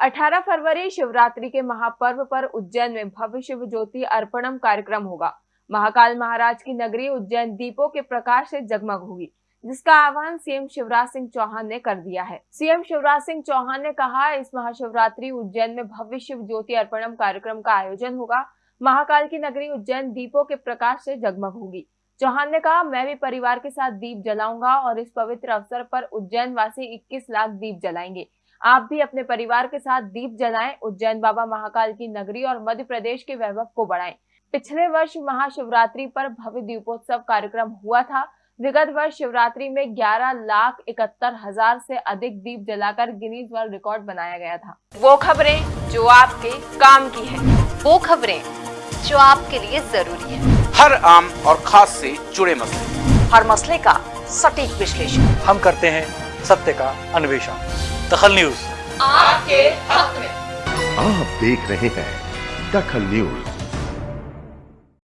18 फरवरी शिवरात्रि के महापर्व पर उज्जैन में भव्य शिव ज्योति अर्पणम कार्यक्रम होगा। महाकाल महाराज की नगरी उज्जैन दीपों के प्रकाश से जगमग होगी, जिसका आह्वान सीएम शिवराज सिंह चौहान ने कर दिया है। सीएम शिवराज सिंह चौहान ने कहा, इस महाशिवरात्रि उज्जैन में भव्य शिव ज्योति अर्पणम कार्यक्रम का आयोजन होगा। महाकाल की नगरी उज्जैन दीपों के प्रकाश से जगमग होगी। चौहान ने कहा, मैं भी परिवार के साथ दीप जलाऊँगा और इस पवित्र अवसर पर उज्जैन वासी 21 लाख दीप जलाएँगे। आप भी अपने परिवार के साथ दीप जलाएँ उज्जैन बाबा महाकाल की नगरी और मध्य प्रदेश के वैभव को बढ़ाएँ। पिछले वर्ष महाशिवरात्रि पर भव्य दीपोत्सव कार्यक्रम हुआ था। विगत वर्ष शिवरात्रि में 11 लाख इकहत्तर हज़ार से अधिक दीप जलाकर गिनीज वर्ल्ड रिकॉर्ड बनाया गया था। वो खबरें जो आपके काम की है। वो खबरें जो आपके लिए ज़रूरी है। हर आम और खास से जुड़े मसले। हर मसले का सटीक विश्लेषण। हम करते हैं सत्य का अन्वेषण। दखल न्यूज़। आपके हक में। आप देख रहे हैं दखल न्यूज़।